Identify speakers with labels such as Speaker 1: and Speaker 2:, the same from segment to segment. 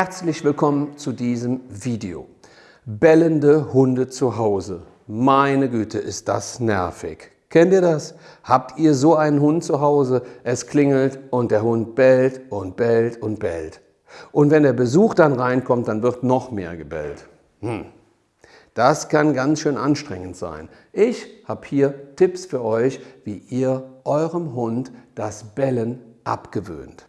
Speaker 1: Herzlich willkommen zu diesem Video. Bellende Hunde zu Hause. Meine Güte, ist das nervig. Kennt ihr das? Habt ihr so einen Hund zu Hause? Es klingelt und der Hund bellt und bellt und bellt. Und wenn der Besuch dann reinkommt, dann wird noch mehr gebellt. Hm. Das kann ganz schön anstrengend sein. Ich habe hier Tipps für euch, wie ihr eurem Hund das Bellen abgewöhnt.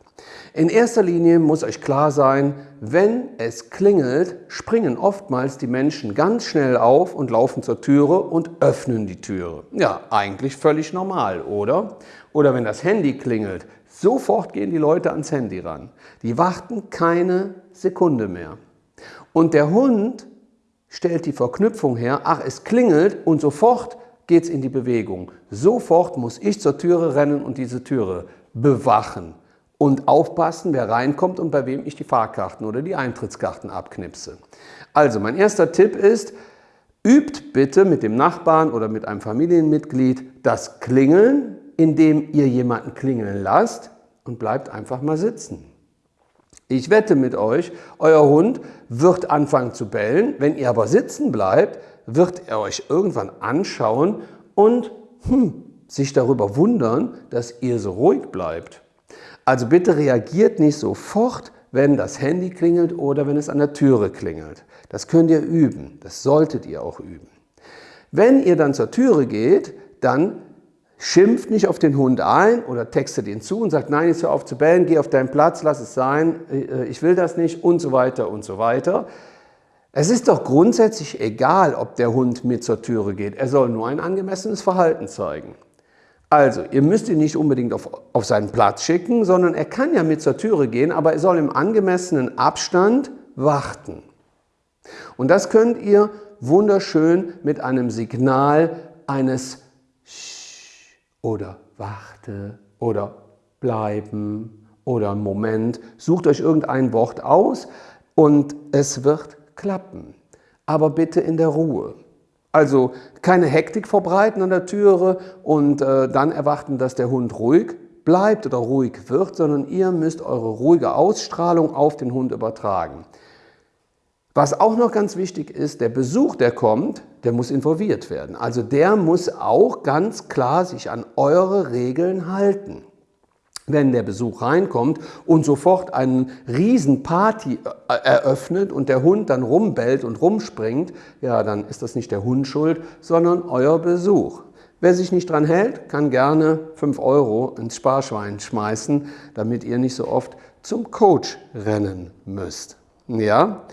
Speaker 1: In erster Linie muss euch klar sein, wenn es klingelt, springen oftmals die Menschen ganz schnell auf und laufen zur Türe und öffnen die Türe. Ja, eigentlich völlig normal, oder? Oder wenn das Handy klingelt, sofort gehen die Leute ans Handy ran. Die warten keine Sekunde mehr. Und der Hund stellt die Verknüpfung her, ach, es klingelt und sofort geht es in die Bewegung. Sofort muss ich zur Türe rennen und diese Türe bewachen und aufpassen, wer reinkommt und bei wem ich die Fahrkarten oder die Eintrittskarten abknipse. Also mein erster Tipp ist, übt bitte mit dem Nachbarn oder mit einem Familienmitglied das Klingeln, indem ihr jemanden klingeln lasst und bleibt einfach mal sitzen. Ich wette mit euch, euer Hund wird anfangen zu bellen. Wenn ihr aber sitzen bleibt, wird er euch irgendwann anschauen und hm, sich darüber wundern, dass ihr so ruhig bleibt. Also bitte reagiert nicht sofort, wenn das Handy klingelt oder wenn es an der Türe klingelt. Das könnt ihr üben, das solltet ihr auch üben. Wenn ihr dann zur Türe geht, dann schimpft nicht auf den Hund ein oder textet ihn zu und sagt, nein, jetzt hör auf zu bellen, geh auf deinen Platz, lass es sein, äh, ich will das nicht und so weiter und so weiter. Es ist doch grundsätzlich egal, ob der Hund mit zur Türe geht. Er soll nur ein angemessenes Verhalten zeigen. Also, ihr müsst ihn nicht unbedingt auf, auf seinen Platz schicken, sondern er kann ja mit zur Türe gehen, aber er soll im angemessenen Abstand warten. Und das könnt ihr wunderschön mit einem Signal eines Sch oder Warte oder Bleiben oder Moment. Sucht euch irgendein Wort aus und es wird klappen. Aber bitte in der Ruhe. Also keine Hektik verbreiten an der Türe und äh, dann erwarten, dass der Hund ruhig bleibt oder ruhig wird, sondern ihr müsst eure ruhige Ausstrahlung auf den Hund übertragen. Was auch noch ganz wichtig ist, der Besuch, der kommt, der muss involviert werden. Also der muss auch ganz klar sich an eure Regeln halten wenn der Besuch reinkommt und sofort eine Riesenparty äh, eröffnet und der Hund dann rumbellt und rumspringt, ja, dann ist das nicht der Hund schuld, sondern euer Besuch. Wer sich nicht dran hält, kann gerne 5 Euro ins Sparschwein schmeißen, damit ihr nicht so oft zum Coach rennen müsst. Ja?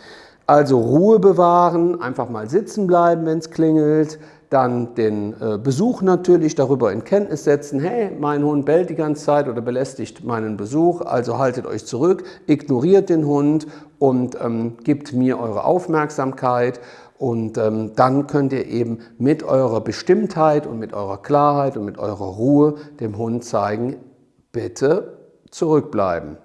Speaker 1: Also Ruhe bewahren, einfach mal sitzen bleiben, wenn es klingelt, dann den äh, Besuch natürlich darüber in Kenntnis setzen, hey, mein Hund bellt die ganze Zeit oder belästigt meinen Besuch, also haltet euch zurück, ignoriert den Hund und ähm, gebt mir eure Aufmerksamkeit und ähm, dann könnt ihr eben mit eurer Bestimmtheit und mit eurer Klarheit und mit eurer Ruhe dem Hund zeigen, bitte zurückbleiben.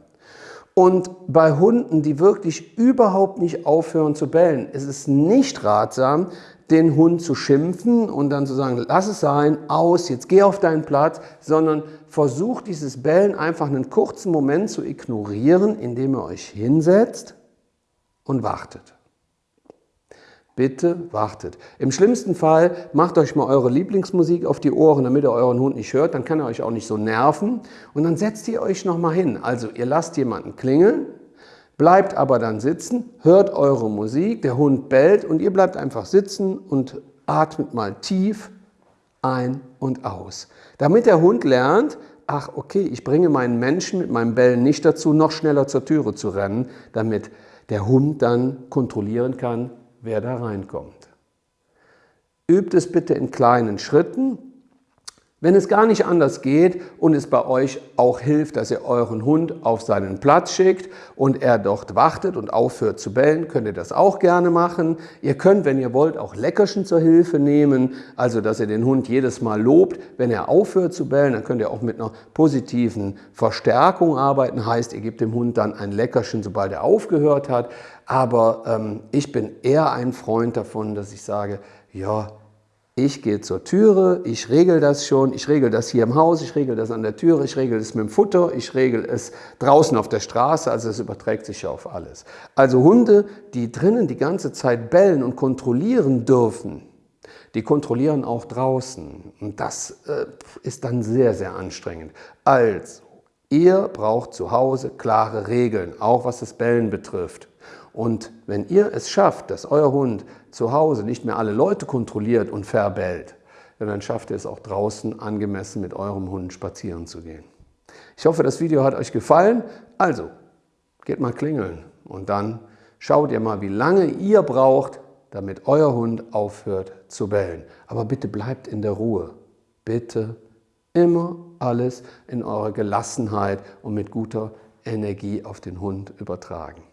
Speaker 1: Und bei Hunden, die wirklich überhaupt nicht aufhören zu bellen, ist es nicht ratsam, den Hund zu schimpfen und dann zu sagen, lass es sein, aus, jetzt geh auf deinen Platz, sondern versucht dieses Bellen einfach einen kurzen Moment zu ignorieren, indem ihr euch hinsetzt und wartet. Bitte wartet. Im schlimmsten Fall macht euch mal eure Lieblingsmusik auf die Ohren, damit ihr euren Hund nicht hört, dann kann er euch auch nicht so nerven und dann setzt ihr euch nochmal hin. Also ihr lasst jemanden klingeln, bleibt aber dann sitzen, hört eure Musik, der Hund bellt und ihr bleibt einfach sitzen und atmet mal tief ein und aus. Damit der Hund lernt, ach okay, ich bringe meinen Menschen mit meinem Bellen nicht dazu, noch schneller zur Türe zu rennen, damit der Hund dann kontrollieren kann, wer da reinkommt. Übt es bitte in kleinen Schritten wenn es gar nicht anders geht und es bei euch auch hilft, dass ihr euren Hund auf seinen Platz schickt und er dort wartet und aufhört zu bellen, könnt ihr das auch gerne machen. Ihr könnt, wenn ihr wollt, auch Leckerchen zur Hilfe nehmen, also dass ihr den Hund jedes Mal lobt, wenn er aufhört zu bellen. Dann könnt ihr auch mit einer positiven Verstärkung arbeiten, heißt, ihr gebt dem Hund dann ein Leckerchen, sobald er aufgehört hat. Aber ähm, ich bin eher ein Freund davon, dass ich sage, ja, Ich gehe zur Türe, ich regel das schon, ich regel das hier im Haus, ich regel das an der Türe, ich regel es mit dem Futter, ich regel es draußen auf der Straße, also es überträgt sich ja auf alles. Also Hunde, die drinnen die ganze Zeit bellen und kontrollieren dürfen, die kontrollieren auch draußen. Und das äh, ist dann sehr, sehr anstrengend. Also, ihr braucht zu Hause klare Regeln, auch was das Bellen betrifft. Und wenn ihr es schafft, dass euer Hund zu Hause nicht mehr alle Leute kontrolliert und verbellt, dann schafft ihr es auch draußen angemessen mit eurem Hund spazieren zu gehen. Ich hoffe, das Video hat euch gefallen. Also, geht mal klingeln und dann schaut ihr mal, wie lange ihr braucht, damit euer Hund aufhört zu bellen. Aber bitte bleibt in der Ruhe. Bitte immer alles in eurer Gelassenheit und mit guter Energie auf den Hund übertragen.